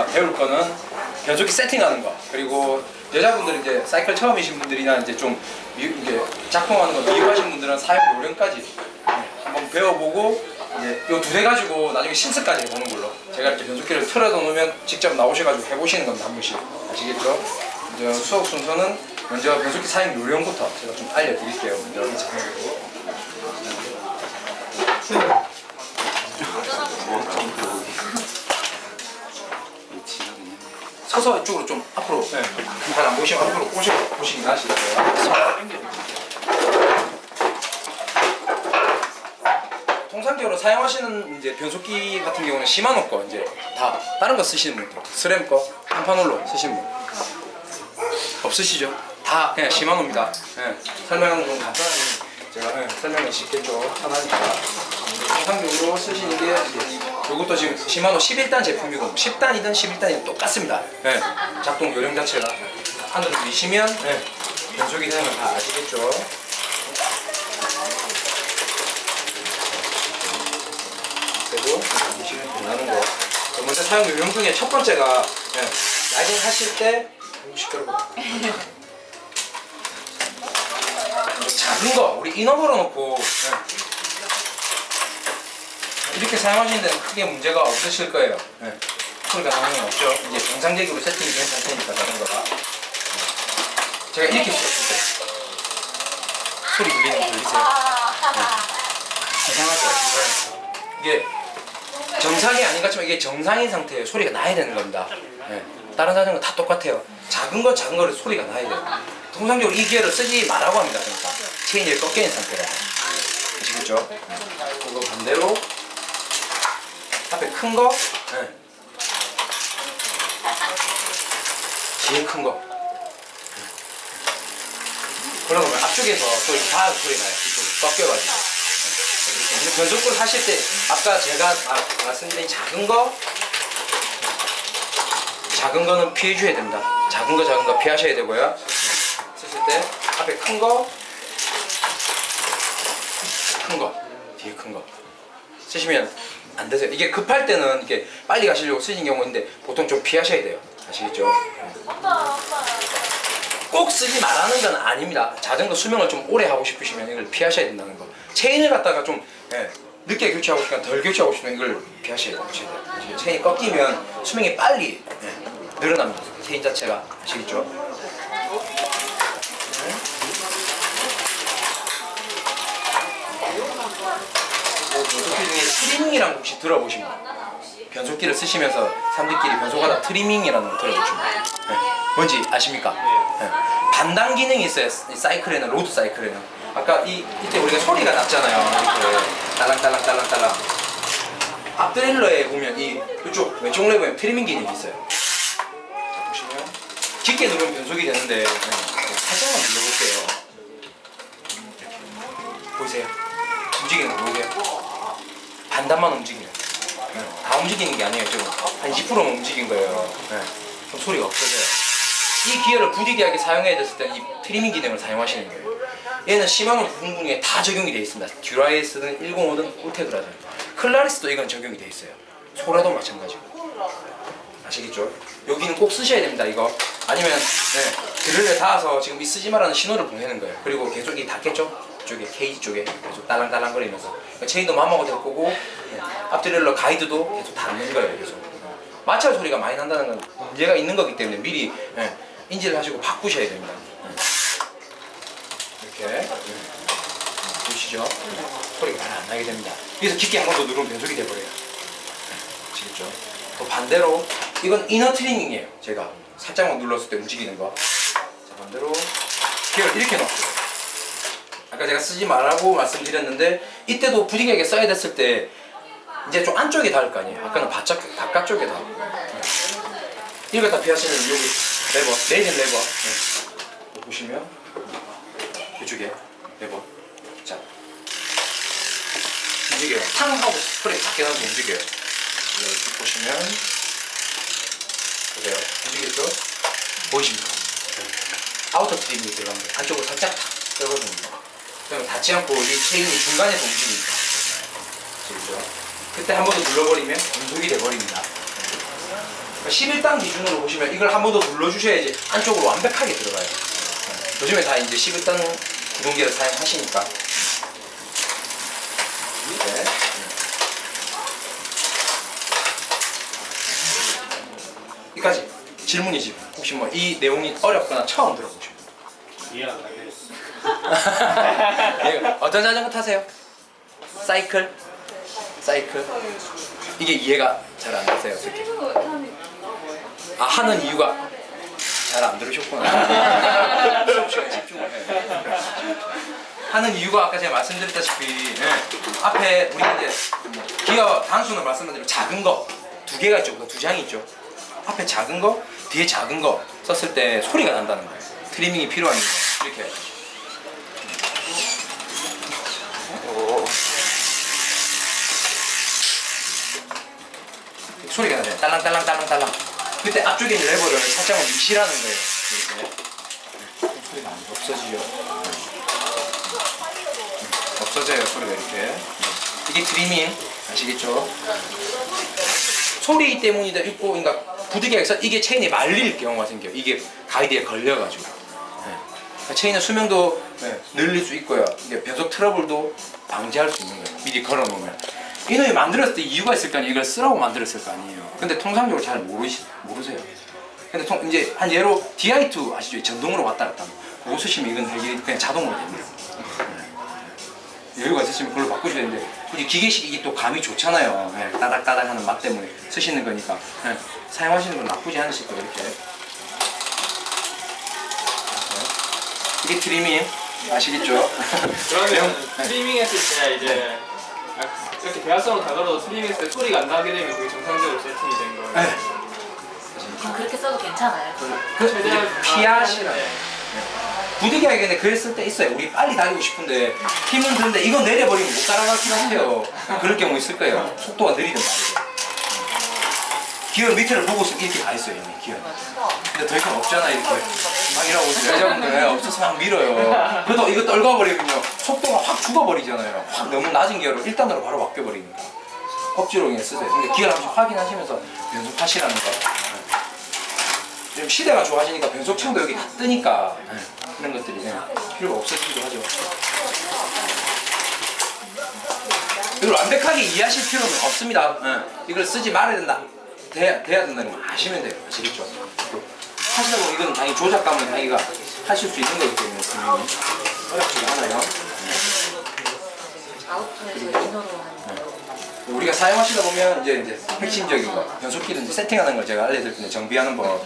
저희가 배울 거는 변속기 세팅하는 거. 그리고 여자분들 이제 사이클 처음이신 분들이나 이제 좀 미, 이제 작동하는 거 미흡하신 분들은 사용 요령까지 네, 한번 배워보고 이제 요두대 가지고 나중에 실습까지 해보는 걸로. 제가 이렇게 변속기를 틀어서 놓으면 직접 나오셔가지고 해보시는 겁니다 한 번씩. 아시겠죠? 이제 수업 순서는 먼저 변속기 사용 요령부터 제가 좀 알려드릴게요 먼저 서서 이쪽으로 좀 앞으로 네. 잘안 보시면 앞으로 보시고 보시긴 하시고요. 통상적으로 사용하시는 이제 변속기 같은 경우는 시마노 거 이제 다 다른 거 쓰시는 분, 스램 거, 한판홀로 쓰시는 분 없으시죠? 다 그냥 시마노입니다. 네. 설명은 좀 간단하게 제가 네, 설명이 쉽겠죠. 편하니까 통상적으로 쓰시는 게 이것도 지금 시마노 11단 제품이고 10단이든 11단이든 똑같습니다. 네. 작동 요령 자체가 하늘을 미시면 네. 변속이 되는 걸다 아시겠죠? 그리고 미시면 변하는 거. 자, 먼저 사용 요령 중에 첫 번째가 네. 라이딩 하실 때 시끄러워. 작은 거 우리 인어 걸어놓고 네. 이렇게 사용하시는 데는 크게 문제가 없으실 거예요. 네. 소리가 당연히 없죠. 이제 정상적으로 세팅이 된 상태니까 자전거가. 네. 제가 이렇게 썼을 때 소리 들리는 거 들리세요? 네. 이상하죠? 이게 정상이 아닌 것 같지만 이게 정상인 상태에 소리가 나야 되는 겁니다. 네. 다른 자전거 다 똑같아요. 작은 거 작은 거를 소리가 나야 돼요. 통상적으로 이 기어를 쓰지 말라고 합니다. 그러니까 체인이 꺾여 있는 상태라. 아시겠죠? 그거 반대로 앞에 큰 거, 네. 뒤에 큰 거. 그러면 앞쪽에서 소리 다 소리 나요. 이쪽으로 꺾여가지고. 네. 근데 변속구를 하실 때 아까 제가 말- 말씀드린 작은 거, 작은 거는 피해줘야 됩니다. 작은 거 작은 거 피하셔야 되고요. 네. 쓰실 때 앞에 큰 거, 큰 거, 뒤에 큰 거. 쓰시면 안 되세요. 이게 급할 때는 이게 빨리 가시려고 쓰신 경우인데 보통 좀 피하셔야 돼요. 아시겠죠? 꼭 쓰지 말라는 건 아닙니다. 자전거 수명을 좀 오래 하고 싶으시면 이걸 피하셔야 된다는 거. 체인을 갖다가 좀 예, 늦게 교체하고 싶으면 덜 교체하고 싶으면 이걸 피하셔야 돼요. 체인이 꺾이면 수명이 빨리 예, 늘어납니다. 체인 자체가 아시겠죠? 변속기 중에 trimming이라는 거 혹시 들어보신 분? 변속기를 쓰시면서 사람들끼리 변속하다 trimming이라는 거 들어보신 분? 네. 뭔지 아십니까? 네. 반단 기능이 있어요. 이 사이클에는 road 사이클에는. 아까 이 이때 우리가 소리가 났잖아요. 이렇게 딸랑딸랑 딸랑딸랑. 앞 derailleur에 보면 이 이쪽 왼쪽 레버에 trimming 기능이 있어요. 자 보시면 깊게 누르면 변속이 되는데 네. 살짝만 눌러볼게요. 보이세요? 움직이는 거 보이세요? 반단만 움직이는 네. 다 움직이는 게 아니에요. 지금 한 20%만 움직인 거예요. 네. 그럼 소리가 없어져요. 이 기어를 부득이하게 사용해야 됐을 때 이 trimming 기능을 사용하시는 거예요. 얘는 시마노 부품군에 다 적용이 되어 있습니다. 듀라에이스든 105든 울테그라든. 클라리스도 이건 적용이 되어 있어요. 소라도 마찬가지고. 아시겠죠? 여기는 꼭 쓰셔야 됩니다 이거. 아니면 네, derailleur에 닿아서 지금 이 쓰지 말라는 신호를 보내는 거예요. 그리고 계속 이 닿겠죠? 쪽에 케이지 쪽에 계속 딸랑딸랑 거리면서 그러니까 체인도 마모가 될 거고 네, 앞드릴러 가이드도 계속 닿는 거예요 계속. 마찰 소리가 많이 난다는 건 문제가 있는 거기 때문에 미리 네, 인지를 하시고 바꾸셔야 됩니다. 네. 이렇게 네. 보시죠? 소리가 잘안 나게 됩니다. 여기서 깊게 한 번 더 누르면 변속이 돼버려요. 아시겠죠? 또 반대로 이건 이너 트리밍이에요 제가. 살짝만 눌렀을 때 움직이는 거. 자, 반대로 기어를 이렇게 넣었어요 아까 제가 쓰지 말라고 말씀드렸는데 이때도 부디하게 써야 됐을 때 이제 좀 안쪽에 닿을 거 아니에요. 아까는 바깥, 바깥쪽에 닿고 네. 이걸 다 피하시면 여기 레버 내린 레버. 네. 보시면 이쪽에 레버. 자. 움직여요. 탕 하고 스프레이 밖에 나서 움직여요. 이렇게 보시면 보세요. 움직였죠? 보이십니까? outer trim이 들어갑니다 안쪽으로 살짝 탁 떨궈줍니다 그러면 닿지 않고 이 체인이 중간에서 움직이니까 아시겠죠? 그때 한 번 더 눌러버리면 운동이 돼버립니다 11단 기준으로 보시면 이걸 한 번 더 눌러주셔야지 안쪽으로 완벽하게 들어가요. 네. 요즘에 다 이제 11단 구동기를 사용하시니까. 네. 여기까지 질문이지. 혹시 뭐 이 내용이 어렵거나 처음 들어보시면. 이해 안 가게. 예, 어떤 자전거 타세요? 사이클? 사이클? 이게 이해가 잘 안 되세요, 어떻게? 아, 하는 이유가 잘 안 들으셨구나. 하는 이유가 아까 제가 말씀드렸다시피 예, 앞에 우리 이제 뭐 기어 단수는 말씀드리면 작은 거 두 개가 있죠, 그두 장이 있죠. 앞에 작은 거, 뒤에 작은 거 썼을 때 소리가 난다는 거예요. 트리밍이 필요한 이유 이렇게. 소리가 나요. 딸랑딸랑 딸랑딸랑. 그때 앞쪽에 있는 레버를 살짝만 미시라는 거예요. 이렇게. 소리가 안 없어지죠. 없어져요 소리가 이렇게. 이게 트리밍 아시겠죠? 소리 때문에도 있고 그러니까 부득이해서 이게 체인이 말릴 경우가 생겨요. 이게 가이드에 걸려가지고. 네. 그러니까 체인의 수명도 네, 늘릴 수 있고요. 이게 변속 트러블도 방지할 수 있는 거예요. 미리 걸어놓으면. 이놈이 만들었을 때 이유가 있을 거 아니에요. 이걸 쓰라고 만들었을 거 아니에요. 근데 통상적으로 잘 모르시, 모르세요. 근데 통, 이제 한 예로 DI2 아시죠? 전동으로 왔다 갔다. 그거 쓰시면 이건 되게 그냥 자동으로 됩니다. 네. 여유가 있으시면 그걸로 바꾸셔야 되는데 굳이 기계식 이게 또 감이 좋잖아요. 네, 따닥따닥 하는 맛 때문에 쓰시는 거니까 네, 사용하시는 건 나쁘지 않으실 거예요. 이렇게. 네. 이게 트리밍 아시겠죠? 그러면 네. 스트리밍 했을 때 이제 이렇게 대화성으로 다가도 때 소리가 안 나게 되면 그게 정상적으로 세팅이 된 거예요. 네. 그럼 그렇게 써도 괜찮아요. 그 최대한 이제 피하시라. 네. 부득이하게 근데 그랬을 때 있어요. 우리 빨리 다니고 싶은데 힘은 드는데 이거 내려버리면 못 따라가긴 하세요. 그럴 경우 있을 거예요. 속도가 느리든 빠르든. 기어 밑에를 보고 있으면 이렇게 가 있어요 이미 기어. 근데 더 이상 없잖아 이렇게. 막 이러고 여자분들 없어서 막 밀어요. 그래도 이거 떨궈버리면요 속도가 확 죽어버리잖아요. 확 너무 낮은 기어로 1단으로 바로 바뀌어버리니까. 억지로 그냥 쓰세요. 근데 기어를 한번 확인하시면서 연습하시라는 거. 지금 시대가 좋아지니까 변속창도 여기 다 뜨니까 그런 것들이 그냥 필요가 없어지기도 하죠. 이걸 완벽하게 이해하실 필요는 없습니다. 예. 이걸 쓰지 말아야 된다. 돼야, 돼야 된다는 걸 아시면 돼요. 아시겠죠? 보면 이건 당연히 조작감을 자기가 하실 수 있는 거기 때문에 분명히 어렵지가 않아요. 거. 우리가 사용하시다 보면 이제 이제 핵심적인 거 이제 세팅하는 걸 제가 알려드릴 텐데 정비하는 법.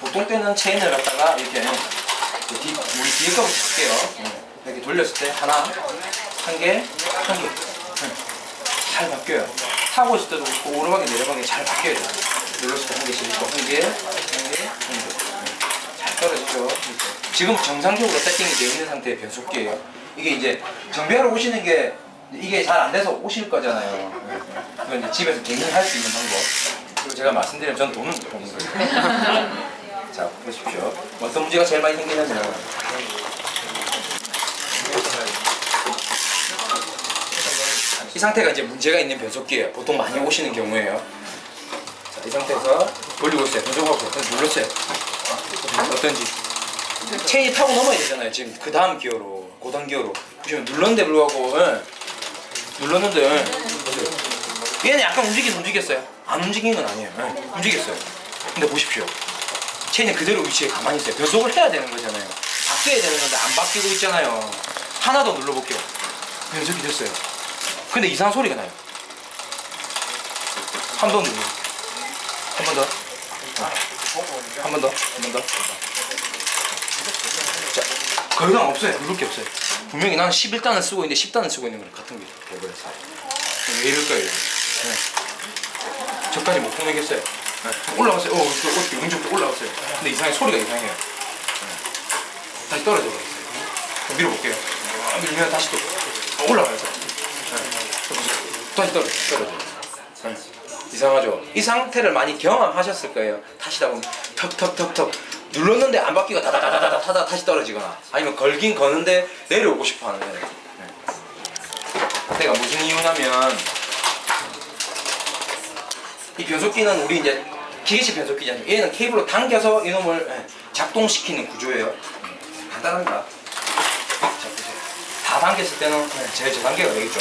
보통 때는 체인을 갖다가 이렇게 그 뒤, 우리 뒤에 거부터 볼게요. 네. 이렇게 돌렸을 때 하나, 한 개, 한 개. 네. 잘 바뀌어요. 타고 있을 때도 오르막에 내려가게 잘 바뀌어요. 눌렀을 때한 개씩 한 개, 한 개, 한 개. 네. 잘 떨어지죠. 지금 정상적으로 세팅이 되어 있는 상태의 변속기예요. 이게 이제 정비하러 오시는 게 이게 잘 안 돼서 오실 거잖아요. 네. 그건 이제 집에서 개인이 할수 있는 방법. 그리고 제가 말씀드리면 전 돈은 못 버는 거예요. 자, 보십시오. 어떤 문제가 제일 많이 생기냐면 이 상태가 이제 문제가 있는 변속기예요. 보통 많이 오시는 경우에요. 자, 이 상태에서 돌리고 있어요. 있어요. 눌렀어요. 어떤지. 체인이 타고 넘어야 되잖아요. 지금 그 다음 기어로, 고단 기어로. 보시면 눌렀는데 불구하고, 예. 눌렀는데, 예. 보세요. 얘는 약간 움직이긴 움직였어요. 안 움직인 건 아니에요. 예. 움직였어요. 근데 보십시오. 체인은 그대로 위치에 가만히 있어요. 변속을 해야 되는 거잖아요. 바뀌어야 되는 건데 안 바뀌고 있잖아요. 하나 더 눌러볼게요. 변속이 됐어요. 근데 이상한 소리가 나요. 한 번 눌러. 한 번 더. 한번 더. 한 번 더. 자, 더 이상 없어요. 누를 게 없어요. 분명히 나는 11단을 쓰고 있는데 10단을 쓰고 있는 거랑 같은 게 돼버렸어요. 왜 이럴 거예요? 네. 저까지 못 보내겠어요. 네. 올라갔어요. 어, 저 어떻게 운전도 올라갔어요. 근데 이상해 소리가 이상해요. 네. 다시 떨어져 버렸어요. 그럼 밀어볼게요. 아, 밀면 다시 또 어, 올라가요. 네. 또 보세요. 다시 떨어져. 떨어져. 네. 이상하죠? 이 상태를 많이 경험하셨을 거예요. 타시다 보면 턱턱턱턱 눌렀는데 안 바뀌고 다다다다다 타다 다시 떨어지거나 아니면 걸긴 거는데 내려오고 싶어 하는 거예요. 네. 내가 무슨 이유냐면 이 변속기는 우리 이제 기계식 변속기잖아요. 얘는 케이블로 당겨서 이놈을 예, 작동시키는 구조예요. 음, 간단합니다. 자, 보세요. 다 당겼을 때는 예, 제일 저단계가 되겠죠.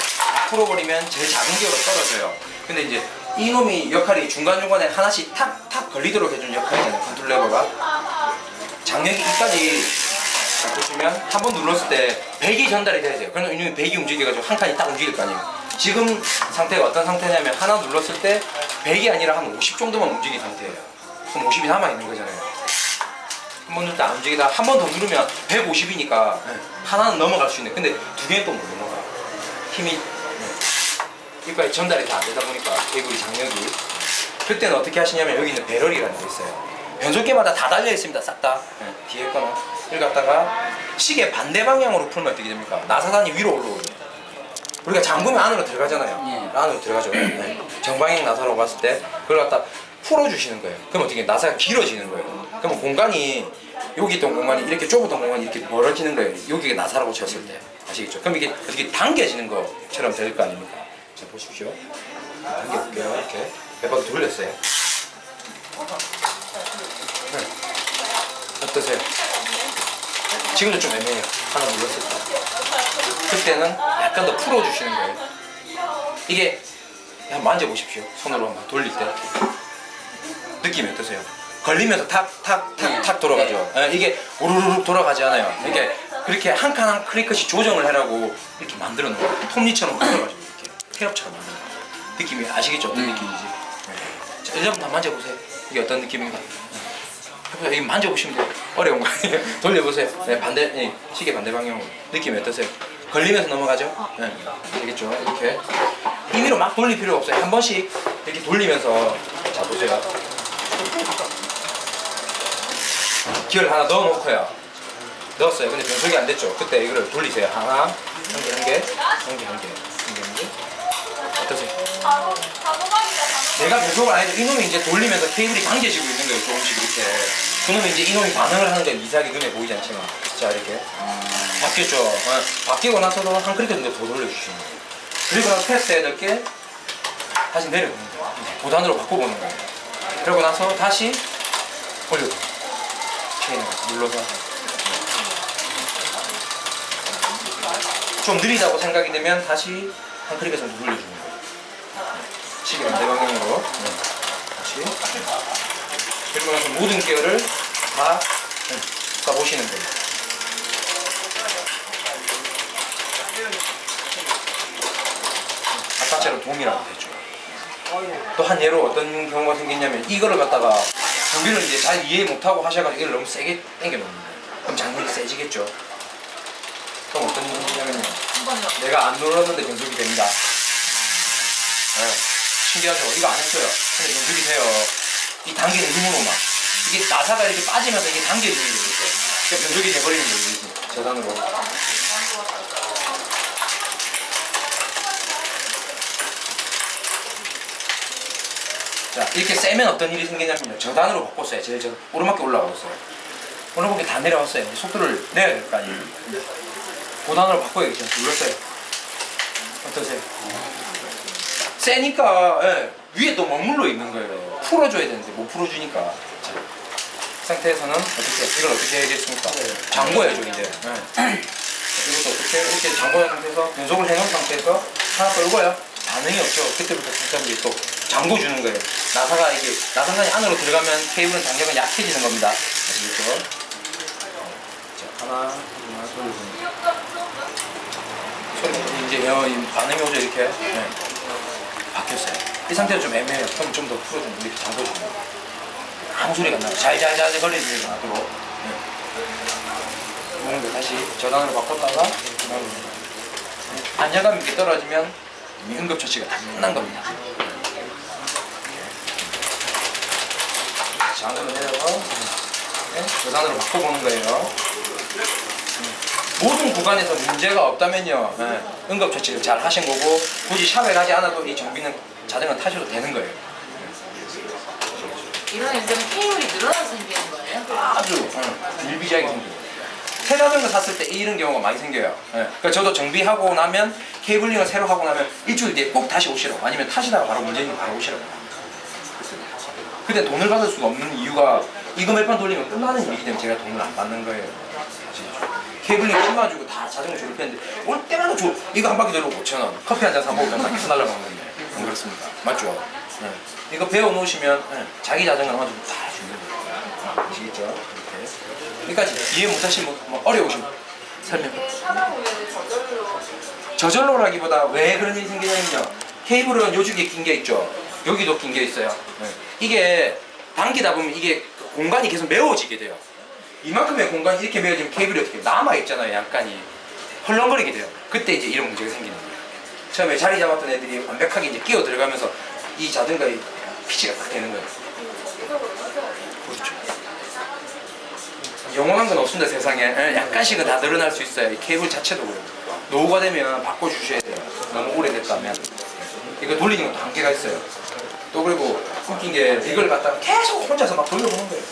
풀어버리면 제일 작은 기어로 떨어져요. 근데 이제 이놈이 역할이 중간중간에 하나씩 탁탁 걸리도록 해주는 역할이잖아요. 컨트롤 레버가. 장력이 이까지 자, 보시면 한 번 눌렀을 때 100이 전달이 돼야 돼요. 그러면 이놈이 100이 움직여가지고 한 칸이 딱 움직일 거 아니에요. 지금 상태가 어떤 상태냐면 하나 눌렀을 때 100이 아니라 한 50 정도만 움직인 상태예요. 그럼 50이 남아있는 거잖아요. 한번때안 움직이다 한 번 더 누르면 150이니까 하나는 넘어갈 수 있는 근데 두 개는 또 못 넘어가요. 힘이 네. 이까지 전달이 다 안 되다 보니까 케이블이 장력이 그때는 어떻게 하시냐면 여기 있는 배럴이라는 게 있어요. 변속기마다 다 달려 있습니다. 싹 다. 네, 뒤에 거는 이걸 갖다가 시계 반대 방향으로 풀면 어떻게 됩니까? 나사단이 위로 올라오죠. 우리가 잠그면 안으로 들어가잖아요. 안으로 들어가죠. 네. 정방향 나사로 봤을 때 그걸 갖다 풀어주시는 거예요. 그럼 어떻게 나사가 길어지는 거예요. 그러면 공간이 여기 있던 공간이 이렇게 좁았던 공간이 이렇게 멀어지는 거예요. 여기가 나사라고 쳤을 때 아시겠죠? 그럼 이게 어떻게 당겨지는 것처럼 될 거 아닙니까? 자 보십시오. 당겨볼게요. 이렇게 몇 바퀴 돌렸어요. 네. 어떠세요? 지금도 좀 애매해요. 하나 눌렀을 때. 그때는 약간 더 풀어주시는 거예요. 이게 한번 만져보십시오. 손으로 한번 돌릴 때. 느낌이 어떠세요? 걸리면서 탁, 탁, 탁, 탁 돌아가죠. 예, 이게 우르르륵 돌아가지 않아요. 이게 그렇게 한 칸 한 클릭씩 조정을 해라고 이렇게 만들어 놓은. 톱니처럼 만들어가지 놓은 거예요. 느낌이 아시겠죠? 어떤 느낌인지. 예. 자, 여러분 다 만져보세요. 이게 어떤 느낌인가? 해보세요. 이 만져보시면 돼요. 어려운 거 아니에요. 돌려보세요. 네, 반대, 네, 시계 반대 방향으로. 느낌이 어떠세요? 걸리면서 넘어가죠? 네. 알겠죠? 이렇게. 임의로 막 돌릴 필요 없어요. 한 번씩 이렇게 돌리면서. 자, 보세요. 기어를 하나 넣어놓고요. 넣었어요. 근데 변속이 안 됐죠? 그때 이거를 돌리세요. 하나, 한 개, 한 개, 한 개, 한 개, 한 개, 한 개. 어떠세요? 내가 변속을 안 해도 이놈이 이제 돌리면서 케이블이 당겨지고 있는 거예요 조금씩 이렇게 그러면 이제 이놈이 반응을 하는 건 이상하게 눈에 보이지 않지만. 자 이렇게. 바뀌었죠. 어, 바뀌고 나서도 한 클릭 정도 더 돌려주시는 거예요. 그리고 나서 테스트 해야 될 게 다시 내려보는 거예요 도단으로 바꿔보는 거예요. 그러고 나서 다시 올려도 체인을 눌러서. 좀 느리다고 생각이 되면 다시 한 클릭해서 눌러주는 거예요 시계 반대 방향으로. 네. 다시 그리고 나서 모든 기어를 다 네, 써보시는 거예요 아까처럼 동일하게 되죠. 또 한 예로 어떤 경우가 생겼냐면 이거를 갖다가 장비를 이제 잘 이해 못하고 하셔가지고 이걸 너무 세게 당겨 놓는 거예요. 그럼 장비가 세지겠죠. 그럼 어떤 일이 생기냐면 한 번요. 내가 안 눌렀는데 변속이 됩니다. 네. 신기하죠? 이거 안 했어요. 근데 연습이 돼요. 이 당기는 힘으로만. 이게 나사가 이렇게 빠지면서 이게 당겨지는 거예요. 이렇게. 그러니까 변속이 돼버리는 거예요. 저단으로. 자, 이렇게 세면 어떤 일이 생기냐면요. 저단으로 바꿨어요. 제일 저 오르막에 올라가었어요. 오르막에 다 내려왔어요. 속도를 내야 될 거 아니에요. 고단으로 바꿔야겠죠. 눌렀어요. 어떠세요? 세니까 예, 위에 또 머물러 있는 거예요. 풀어줘야 되는데 못 풀어주니까. 자, 이 상태에서는 어떻게 이걸 어떻게 해야겠습니까? 잠궈야죠 이제. 예. 자, 이것도 어떻게 이렇게 잠궈놓은 상태에서 연속을 해놓은 상태에서 하나 떨고요. 반응이 없죠. 그때부터 다시 또 잠궈주는 거예요. 나사가 이게 나사관이 안으로 들어가면 케이블은 장력은 약해지는 겁니다. 아시겠죠? 자 하나 하나 돌려줍니다. 소리 이제 어, 이 반응이 오죠 이렇게. 네. 바뀌었어요. 이 상태가 좀 애매해요. 그럼 좀 더 풀어주면 이렇게 잠궈주면 아무 소리가 안 나요. 잘잘잘 거리는 소리가 나도록. 네. 이런 거 다시 저단으로 바꿨다가 안정감이 이렇게 떨어지면 이미 응급처치가 다 끝난 겁니다. 장으로 내려서 네. 저단으로 바꿔보는 거예요. 모든 구간에서 문제가 없다면요. 예, 응급처치를 잘 하신 거고 굳이 샵에 가지 않아도 이 정비는 자전거 타셔도 되는 거예요. 이런 연장은 케이블이 늘어나서 생기는 거예요? 아주 예, 일비지하게 생겨요. 새 자전거 샀을 때 이런 경우가 많이 생겨요. 예, 그러니까 저도 정비하고 나면 케이블링을 새로 하고 나면 일주일 뒤에 꼭 다시 오시라고. 아니면 타시다가 바로 문제는 바로 오시라고. 근데 돈을 받을 수가 없는 이유가 이거 몇 번 돌리면 끝나는 일이기 때문에 제가 돈을 안 받는 거예요. 케이블링 심어주고 다 자전거 조립했는데 올 때마다 줘. 이거 한 바퀴 돌고 5천 원. 커피 한 잔 사 먹으면 다 계속 날라가는 건데 안 그렇습니다. 맞죠? 네. 이거 배워 놓으시면 네. 자기 자전거 주고 다 주는 거예요. 아시겠죠? 이렇게. 여기까지 이해 못하시면 뭐 어려우시면 설명. 저절로라기보다 왜 그런 일이 생기냐면요. 케이블은 요쪽에 낀게 있죠. 여기도 낀게 있어요. 네. 이게 당기다 보면 이게 공간이 계속 메워지게 돼요. 이만큼의 공간이 이렇게 메워지면 케이블이 어떻게 남아 있잖아요. 약간이 헐렁거리게 돼요. 그때 이제 이런 문제가 생기는 거예요. 처음에 자리 잡았던 애들이 완벽하게 이제 끼어 들어가면서 이 자전거의 피치가 딱 되는 거예요. 그렇죠. 영원한 건 없습니다 세상에 예, 약간씩은 다 늘어날 수 있어요 이 케이블 자체도 그래요 노후가 되면 바꿔주셔야 돼요 너무 오래됐다면 이거 돌리는 것도 한계가 있어요 또 그리고 웃긴 게 이걸 갖다가 계속 혼자서 막 돌려보는 거예요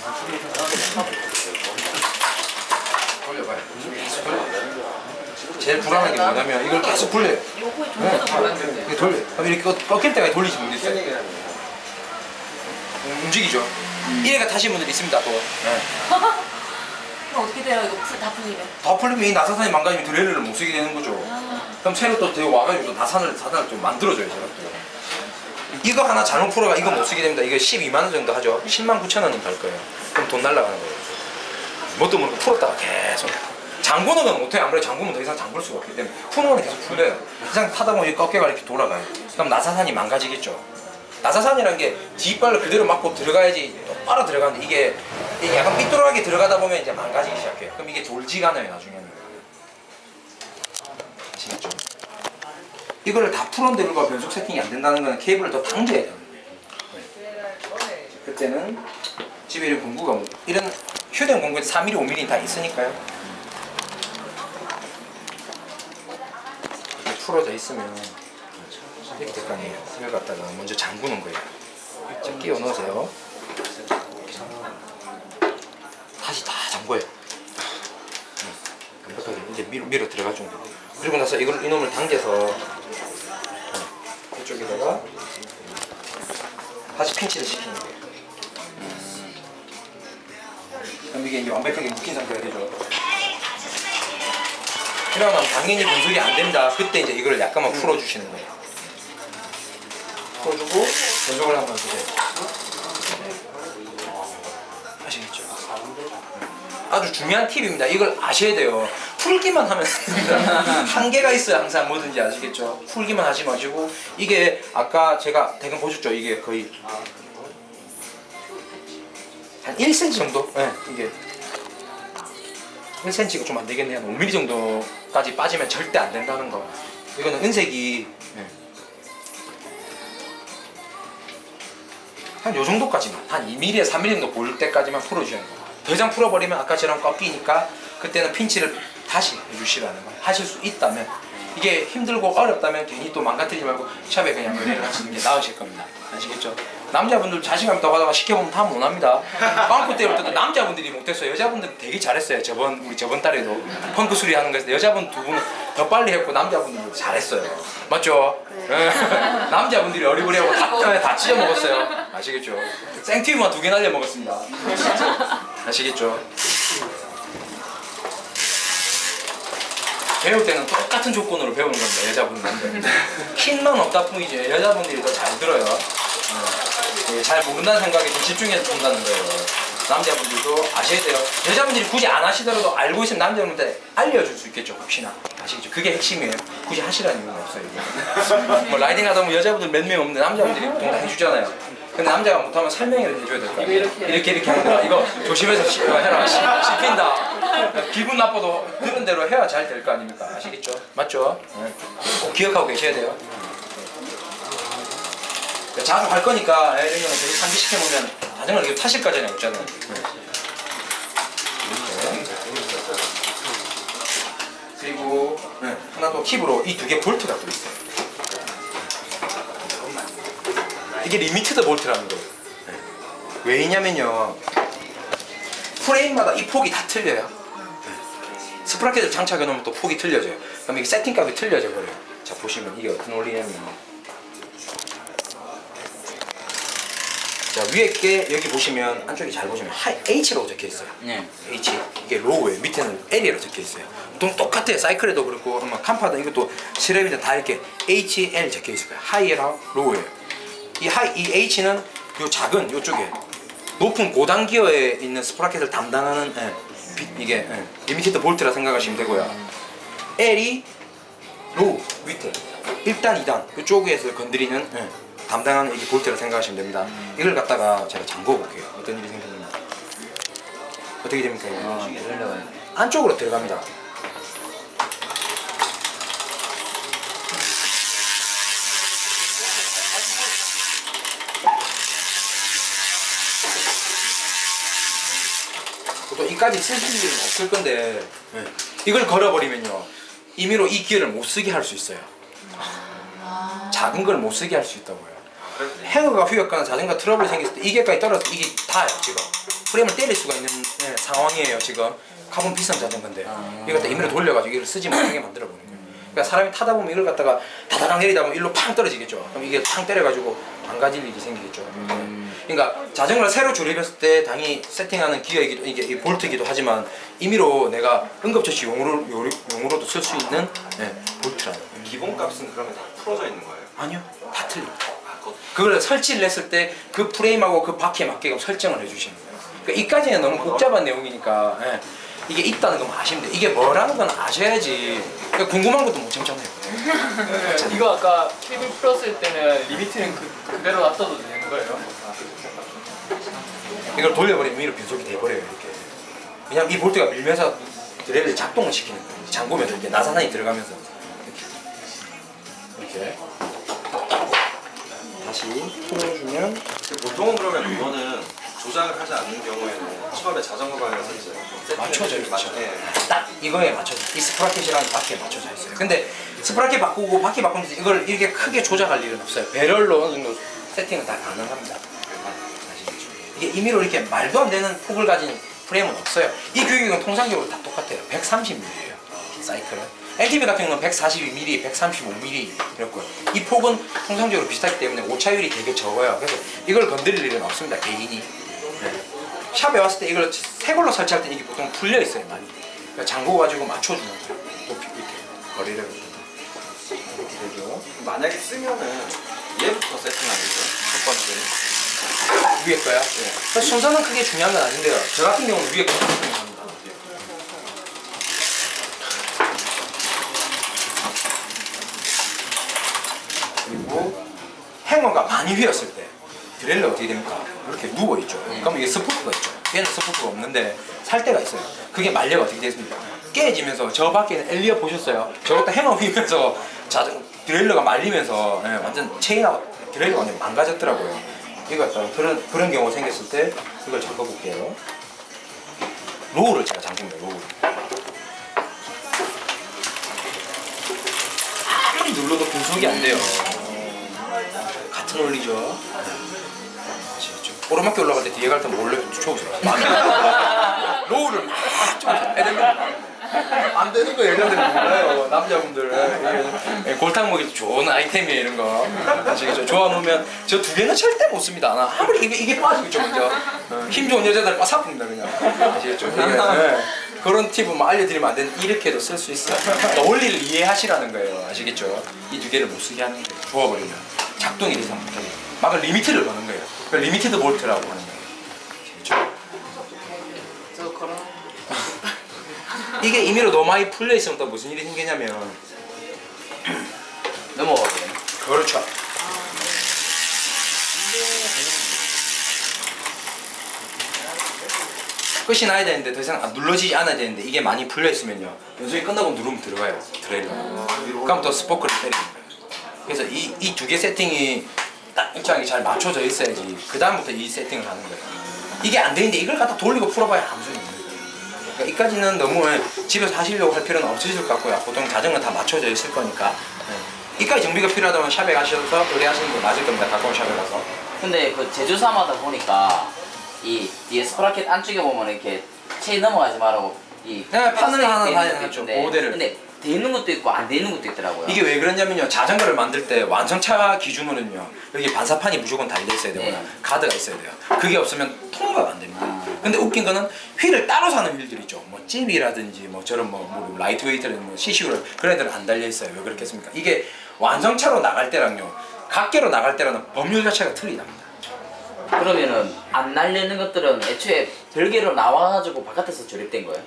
돌려봐요 계속 제일 불안한 게 뭐냐면 이걸 계속 굴려요 요거에 네. 이렇게 돌려요 그럼 이렇게 꺾- 꺾일 때까지 돌리지 못했어요 움직이죠 이래가 타신 분들 있습니다 또 네. 그럼 어떻게 돼요? 이거 풀- 다 풀리면 다 풀리면 이 나사산이 망가지면 derailleur를 못 쓰게 되는 거죠. 그럼 새로 또 되게 와가지고 또 나산을 사단을 좀 만들어줘요 제가 또. 이거 하나 잘못 풀어가 이거 못 쓰게 됩니다. 이거 12만 원 정도 하죠. 10만 9천 원은 갈 거예요. 그럼 돈 날라가는 거예요. 뭣도 모르고 풀었다가 계속. 잠구는 건 못해요. 아무래도 잠구면 더 이상 잠글 수가 없기 때문에 푸는 건 계속 풀려요. 이상 타다 보면 이 어깨가 이렇게 돌아가요. 그럼 나사산이 망가지겠죠. 나사산이라는 게 뒷발을 그대로 맞고 들어가야지 똑바로 들어가는데 이게 약간 삐뚤하게 들어가다 보면 이제 망가지기 시작해요. 그럼 이게 돌지가 않아요 나중에는. 아시겠죠? 이거를 다 풀었는데 불구하고 변속 세팅이 안 된다는 거는 케이블을 더 당겨야 돼요. 네. 그때는 집에 이런 공구가 뭐- 이런 휴대용 공구에 4mm, 5mm 다 있으니까요. 이렇게 풀어져 있으면 이렇게 될 거 아니에요. 이걸 갖다가 먼저 잠그는 거예요. 자, 끼워 넣으세요. 다시 다 잠궈요. 네, 완벽하게 이제 밀어, 밀어 들어가 준 거. 그리고 나서 이걸 이놈을 당겨서 네, 이쪽에다가 다시 핀치를 시키는 거예요. 그럼 이게 이제 완벽하게 묶인 상태가 되죠. 그러면 당연히 분석이 안 된다. 그때 이제 이걸 약간만 풀어주시는 거예요. 풀어주고 분석을 한번 주세요. 아시겠죠? 아주 중요한 팁입니다. 이걸 아셔야 돼요. 풀기만 하면 안 됩니다. 한계가 있어요. 항상 뭐든지 아시겠죠? 풀기만 하지 마시고 이게 아까 제가 대강 보셨죠? 이게 거의 한 1cm 정도? 네, 이게 1cm가 좀 안 되겠네요. 한 5mm 정도까지 빠지면 절대 안 된다는 거. 이거는 은색이 네. 한 요 정도까지만 한 2mm에 3mm 정도 보일 때까지만 풀어주셔야 돼요. 더 이상 풀어버리면 아까 처럼 꺾이니까 그때는 핀치를 다시 해주시라는 거예요. 하실 수 있다면 이게 힘들고 어렵다면 괜히 또 망가뜨리지 말고 샵에 그냥 연애를 하시는 게 나으실 겁니다. 아시겠죠? 남자분들 자신감 더 가다가 시켜보면 다 못합니다. 빵꾸 때릴 때도 남자분들이 못했어요. 여자분들은 되게 잘했어요. 저번 우리 저번 달에도 펑크 수리 하는 거에서 여자분 두 분은 더 빨리 했고 남자분들은 잘했어요. 맞죠? 예. 남자분들이 어리버리하고 다, 다 찢어 먹었어요. 아시겠죠? 생튀우만 두 개 날려 먹었습니다. 아시겠죠? 배울 때는 똑같은 조건으로 배우는 겁니다. 여자분들은. 킨만 없다 뿐이지 여자분들이 더 잘 들어요. 어, 예, 잘 모른다는 생각에 좀 집중해서 본다는 거예요. 남자분들도 아셔야 돼요. 여자분들이 굳이 안 하시더라도 알고 있으면 남자분들한테 알려줄 수 있겠죠. 혹시나. 아시겠죠? 그게 핵심이에요. 굳이 하시라는 이유는 없어요. 뭐 라이딩 하다 보면 여자분들 몇 명 없는데 남자분들이 보통 다 해주잖아요. 근데 남자가 못하면 설명을 해줘야 될거 아니에요. 이렇게 이렇게 하는 거야. 이거 조심해서 시, 어, 해라. 시, 씹힌다. 기분 나빠도 그런 대로 해야 잘 될 거 아닙니까? 아시겠죠? 맞죠? 네. 꼭 기억하고 계셔야 돼요. 네. 자주 할 거니까 예, 이런 거는 계속 상기시켜 보면 자전거를 이렇게 타실 거잖아요. 없잖아요. 네. 그리고 네, 하나 더 팁으로 이 두 개 볼트가 또 있어요. 이게 limited 볼트라는 거예요. 네. 왜냐면요. 프레임마다 이 폭이 다 틀려요. 네. sprocket을 장착해 놓으면 또 폭이 틀려져요. 그럼 이게 세팅값이 틀려져 버려요. 자 보시면 이게 어떤 원리냐면 자 위에 게 여기 보시면 안쪽에 잘 보시면 high, H라고 적혀 있어요. 네. H 이게 low에 밑에는 L이라고 적혀 있어요. 보통 똑같아요. 사이클에도 그렇고 아마 캄파도 이것도 스램이든 다 이렇게 H, L 적혀 있을 거예요. high랑 low예요. 이 high 이 H는 요 작은 요쪽에 높은 고단 기어에 있는 sprocket을 담당하는 예, 비- 이게 예, limited 볼트라 생각하시면 되고요. L이 low 밑에 1단, 2단 이쪽에서 건드리는 예, 담당하는 이게 볼트라 생각하시면 됩니다. 이걸 갖다가 제가 잠궈 볼게요. 어떤 일이 생기는지. 어떻게 됩니까? 아. 안쪽으로 들어갑니다. 보통 이까지 쓰실 일은 없을 건데 네. 이걸 걸어버리면요 임의로 이 기어를 못 쓰게 할 수 있어요. 작은 걸 못 쓰게 할 수 있다고요. 행어가 휘었거나 자전거 트러블이 생겼을 때 이게까지 떨어져 이게 다요 지금. 프레임을 때릴 수가 있는 예, 상황이에요 지금. 카본 비싼 자전거인데. 이걸 갖다 임의로 돌려가지고 이걸 쓰지 못하게 만들어 버리는 거예요. 그러니까 사람이 타다 보면 이걸 갖다가 다다닥 내리다 보면 일로 팡 떨어지겠죠. 그럼 이게 팡 때려가지고 망가질 일이 생기겠죠. 그러니까 자전거를 새로 조립했을 때 당연히 세팅하는 기어이기도 이게 이 볼트이기도 하지만 임의로 내가 응급처치 용으로 용으로도 쓸 수 있는 예, 볼트라는. 기본값은 그러면 다 풀어져 있는 거예요? 아니요. 다 틀립니다 아, 그걸 설치를 했을 때 그 프레임하고 그 바퀴에 맞게끔 설정을 해주시는 거예요. 그러니까 이까지는 너무 복잡한 내용이니까 예. 이게 있다는 건 돼요. 이게 뭐라는 건 아셔야지. 그러니까 궁금한 것도 못 참잖아요. 네, 이거 아까 케이블 풀었을 때는 limit는 그, 그대로 놔둬도 되는 거예요? 이걸 돌려버리면 위로 변속이 돼버려요 이렇게. 왜냐면 이 볼트가 밀면서 derailleur를 작동을 시키는 거예요. 잠그면서 이렇게 나사산이 들어가면서 이렇게. 이렇게. 다시 풀어주면 보통은 그러면 이거는 조작을 하지 않는 경우에는 처음에 자전거 방에서 이제 맞춰져 있죠. 맞- 예. 딱 이거에 맞춰져 이 sprocket이랑 바퀴에 맞춰져 있어요. 근데 sprocket 바꾸고 바퀴 바꾸면서 이걸 이렇게 크게 조작할 일은 없어요. barrel로 어느 정도 세팅은 다 가능합니다. 이게 임의로 이렇게 말도 안 되는 폭을 가진 프레임은 없어요. 이 규격은 통상적으로 다 똑같아요. 130mm예요. 사이클은. LTV 같은 경우는 142mm, 135mm 이렇고요. 이 폭은 통상적으로 비슷하기 때문에 오차율이 되게 적어요. 그래서 이걸 건드릴 일은 없습니다. 개인이. 네. 샵에 왔을 때 이걸 새 걸로 설치할 때 이게 보통 풀려 있어요 많이. 그러니까 잠궈 가지고 맞춰주는 거예요. 높이 이렇게 거리를 이렇게 되죠. 만약에 쓰면은 얘부터 세팅하겠죠 첫 번째 위에 거야. 그 순서는 크게 중요한 건 아닌데요. 저 같은 경우는 위에 거 세팅합니다. 그리고 행어가 많이 휘었을 때 드레일러 어떻게 됩니까? 이렇게 누워 있죠. 그럼 이게 스포크가 있죠. 얘는 스포크가 없는데 살 때가 있어요. 그게 말려가 어떻게 됐습니까? 깨지면서 저 밖에 는 엘리어 보셨어요? 저것도 hanger 휘면서 자전 derailleur가 말리면서 예, 완전 체인하고 derailleur가 완전 망가졌더라고요. 이거 갖다가 그런 그런 경우가 생겼을 때 이걸 잠궈볼게요. low를 제가 잠깁니다. low를. 아무리 눌러도 변속이 안 돼요. 같은 원리죠. 아시겠죠? 오르막길 올라갈 때 뒤에 갈 때 몰래 쫓아오세요. low를 안 되는 거 여자들은 몰라요. 남자분들 예, 골탕 먹이 좋은 아이템이에요 이런 거. 아시겠죠? 조아놓으면 저 두 개는 절대 못 씁니다. 나 아무리 이게 이게 빠지겠죠 먼저. 어, 힘 좋은 여자들 빠삭합니다 그냥. 아시겠죠? 예. 그런 팁은 뭐 알려드리면 안 되는 이렇게도 쓸 수 있어요. 그러니까 원리를 이해하시라는 거예요. 아시겠죠? 이 두 개를 못 쓰게 하는 거예요. 조아버리면 작동이 이상 못하게. 막을 limit를 거는 거예요. 그 limited 볼트라고 하는 거예요. 아시겠죠? 저 그런 이게 임의로 너무 많이 풀려 있으면 또 무슨 일이 생기냐면 넘어가게. 그렇죠. 끝이 나야 되는데 더 이상 안 눌러지지 않아야 되는데 이게 많이 풀려 있으면요 변속이 끝나고 누르면 들어가요 derailleur 그럼 또 spoke를 거예요 그래서 이 이 두 개 세팅이 딱 일정하게 잘 맞춰져 있어야지 그 다음부터 이 세팅을 하는 거예요 이게 안 되는데 이걸 갖다 돌리고 풀어봐야 아무 소용이 없는 거예요 그러니까 이까지는 너무 집에서 하시려고 할 필요는 없으실 것 같고요 보통 자전거 다 맞춰져 있을 거니까 네. 이까지 정비가 필요하다면 샵에 가셔서 의뢰하시는 게 맞을 겁니다 가까운 샵에 가서 근데 그 제조사마다 보니까 이 뒤에 sprocket 안쪽에 보면 이렇게 체인 넘어가지 말라고 이 네, 판을 하나 하죠. 있는데 모델을. 근데 돼 있는 것도 있고 안 돼 있는 것도 있더라고요. 이게 왜 그러냐면요. 자전거를 만들 때 완성차 기준으로는요. 여기 반사판이 무조건 달려 있어야 되거나 네. 가드가 있어야 돼요. 그게 없으면 통과가 안 됩니다. 아. 근데 웃긴 거는 휠을 따로 사는 휠들 있죠. 뭐 Zipp이라든지 뭐 저런 뭐, 뭐 Lightweight라든지 뭐 CCU를 그런 애들은 안 달려 있어요. 왜 그렇겠습니까? 이게 완성차로 나갈 때랑요. 각개로 나갈 때랑은 법률 자체가 틀리답니다. 그러면은 안 달리는 것들은 애초에 별개로 나와가지고 바깥에서 조립된 거예요.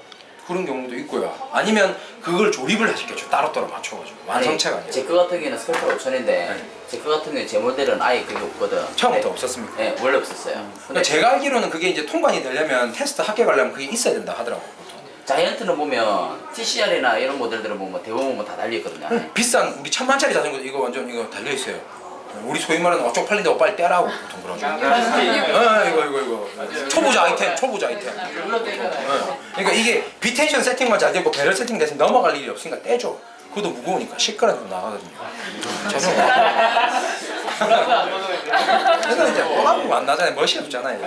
그런 경우도 있고요 아니면 그걸 조립을 하시겠죠 따로따로 맞춰가지고 완성차가 아니라 제거 같은 경우는 스페셜 5천인데 네. 제 거 같은 경우 제 모델은 아예 그게 없거든. 처음부터 네. 없었습니까? 네, 원래 없었어요. 그러니까 근데 제가 알기로는 그게 이제 통관이 되려면 테스트 합격하려면 그게 있어야 된다 하더라고요 보통. 자이언트는 보면 TCR이나 이런 모델들은 보면 대부분 뭐 다 달려있거든요. 안에. 비싼 우리 천만짜리 자전거 이거 완전 이거 달려 있어요. 우리 소위 말하는 어, 쪽팔린다고 빨리 떼라고 보통 그러죠. 어, 이거 이거 이거 초보자 아이템, 초보자 아이템. 어. 그러니까 이게 비텐션 세팅만 잘 되고 배럴 세팅 돼서 넘어갈 일이 없으니까 떼죠. 그것도 무거우니까 시끄러운 좀 나가거든요. 자전거. 그래서 이제 뭐라고 안 나잖아요. 멋이 없잖아요.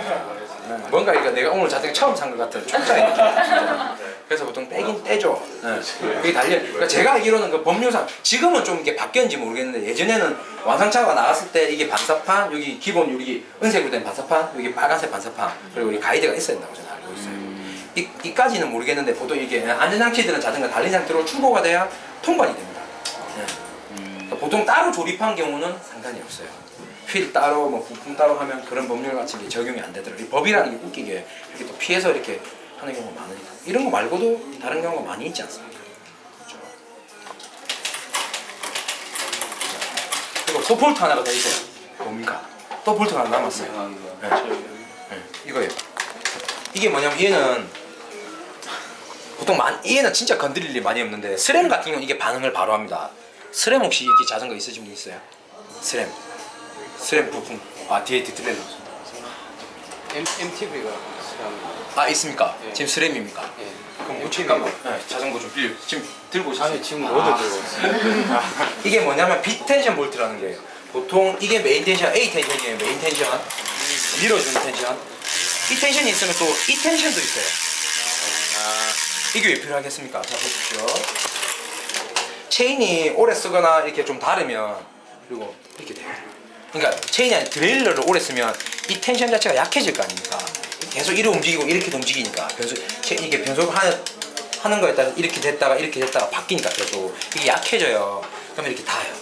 네. 뭔가 이거 내가 오늘 자전거 처음 산 것 같은 촉장이 느낌. 그래서 보통 떼긴 떼죠. 네. 그게 달려. 그러니까 제가 알기로는 그 법률상 지금은 좀 이게 바뀌었는지 모르겠는데 예전에는 완성차가 나왔을 때 이게 반사판 여기 기본 여기 은색으로 된 반사판 여기 빨간색 반사판 그리고 이 가이드가 있어야 된다고 저는 알고 있어요. 이, 이까지는 모르겠는데 보통 이게 안전장치들은 자전거 달린 상태로 출고가 돼야 통관이 됩니다. 네. 그러니까 보통 따로 조립한 경우는 상관이 없어요. 휠 따로 뭐 부품 따로 하면 그런 법률 같은 게 적용이 안 되더라고요. 이 법이라는 게 웃기게 이렇게 또 피해서 이렇게 하는 경우가 많으니까 이런 거 말고도 다른 경우가 많이 있지 않습니까? 그렇죠. 그리고 또 볼트 하나가 더 있어요. 뭡니까? 또 볼트 하나 남았어요. 네. 네. 이거예요. 이게 뭐냐면 얘는 보통 만, 얘는 진짜 건드릴 일이 많이 없는데 SRAM 같은 경우는 이게 반응을 바로 합니다. SRAM 혹시 이렇게 자전거 있으신 분 있어요? SRAM. SRAM 부품. 아 뒤에 derailleur. MTB가 아 있습니까? 예. 지금 SRAM입니까? 예. 그럼 뭐 잠깐만. 네, 자전거 좀 빌려. 지금 들고 오셨어요? 아니 지금 아. road 들고 있어요. 이게 뭐냐면 B tension 볼트라는 거예요. 보통 이게 메인 텐션, A 텐션이에요. 메인 텐션. 밀어주는 텐션. 이 텐션이 있으면 또 이 텐션도 있어요. 아, 이게 왜 필요하겠습니까? 자 보십시오. 체인이 오래 쓰거나 이렇게 좀 다르면 그리고 이렇게 돼요. 그러니까 체인이 아니라 derailleur를 오래 쓰면 이 텐션 자체가 약해질 거 아닙니까? 계속 이렇게 움직이고 이렇게 움직이니까 변속 체- 이게 변속을 하는 하는 거에 따라 이렇게 됐다가 이렇게 됐다가 바뀌니까 계속 이게 약해져요. 그러면 이렇게 닿아요.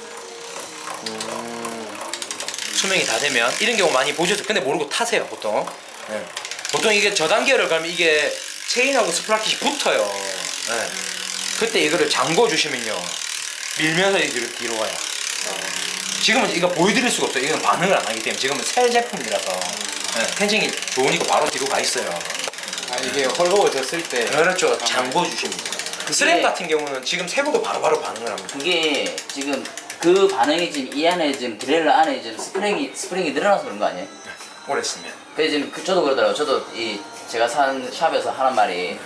수명이 다 되면 이런 경우 많이 보셨어요. 근데 모르고 타세요 보통. 네. 보통 이게 저단계를 가면 이게 체인하고 sprocket이 붙어요. 네. 그때 이거를 잠궈 주시면요 밀면서 이렇게 뒤로 가요. 지금은 이거 보여드릴 수가 없어요. 이건 반응을 안 하기 때문에 지금은 새 제품이라서 네. tension이 좋으니까 바로 뒤로 가 있어요. 아 이게 헐거워졌을 때 그렇죠. 잠궈 주십니다. 그 SRAM 같은 경우는 지금 새 거도 바로바로 반응을 합니다. 그게 지금 그 반응이 지금 이 안에 지금 derailleur 안에 지금 스프링이 스프링이 늘어나서 그런 거 아니에요? 오래 쓰면. 그 지금 그 저도 그러더라고요. 저도 이 제가 산 shop에서 하는 말이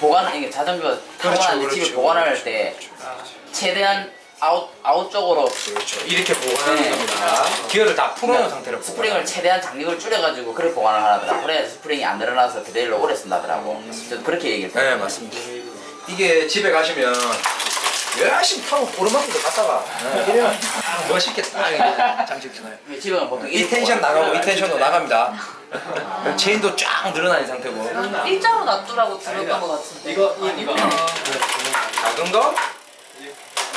보관 이게 자전거 타고 그렇죠, 나서 집에 그렇죠, 보관할 그렇죠, 때 최대한 아웃 아웃 쪽으로 그렇죠. 이렇게 보관하는 네. 겁니다. 기어를 다 풀어놓은 그러니까 상태로 스프링을 보관하는 최대한 장력을 줄여가지고 그렇게 보관을 하더라고. 그래야 스프링이 안 늘어나서 derailleur 오래 쓴다더라고. 저도 그렇게 얘기를 네 했어요. 맞습니다. 이게 집에 가시면 열심히 타고 오르막길도 갔다가 네, 이러면 딱 멋있게 딱 이렇게 장식해놔요. 집에 가면 보통 이 텐션. 나가고 이 tension도 나갑니다. 체인도 쫙 늘어나는 상태고 일자로 놔두라고 들었던 것 같은데. 이거 이 이거 작은 거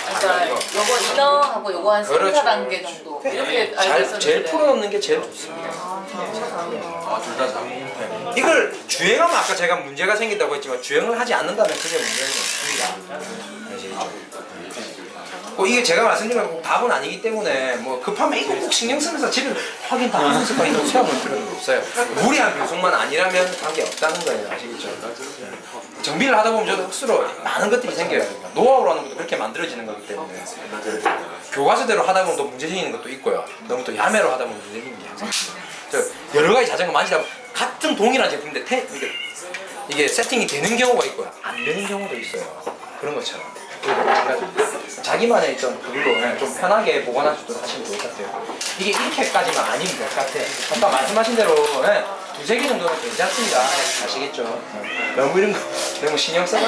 그러니까 요거 이너하고 요거 한 3, 그렇죠. 4단계 정도 이렇게 알고 잘, 있었는데. 제일 풀어놓는 게 제일 좋습니다. 아 둘다 잘. 네. 이걸 주행하면 아까 제가 문제가 생긴다고 했지만 주행을 하지 않는다면 크게 문제는 없습니다. 아시겠죠? 뭐 이게 제가 말씀드린 건꼭 답은 아니기 때문에 뭐 급하면 이거 꼭 신경 쓰면서 집에 확인 다 하면서 이거 세워볼 필요는 없어요. 무리한 변속만 아니라면 관계 없다는 거예요. 아시겠죠? 네. 정비를 하다 보면 저도 억수로 많은 것들이 생겨요. 노하우라는 것도 그렇게 만들어지는 거기 때문에 교과서대로 하다 보면 또 문제 생기는 것도 있고요. 너무 또 야매로 하다 보면 문제 생기는 게 여러 가지 자전거 만지다 보면 같은 동일한 제품인데 테, 이게, 이게 세팅이 되는 경우가 있고요. 안 되는 경우도 있어요. 그런 것처럼. 자기만의 어떤 그걸로 예, 좀 편하게 보관하시도록 하시면 좋을 것 같아요. 이게 이렇게까지만 아니면 될 것 같아요. 아까 말씀하신 대로 예, 두세 개 정도는 괜찮습니다. 아시겠죠? 예. 너무 이런 거 너무 신경 써가지고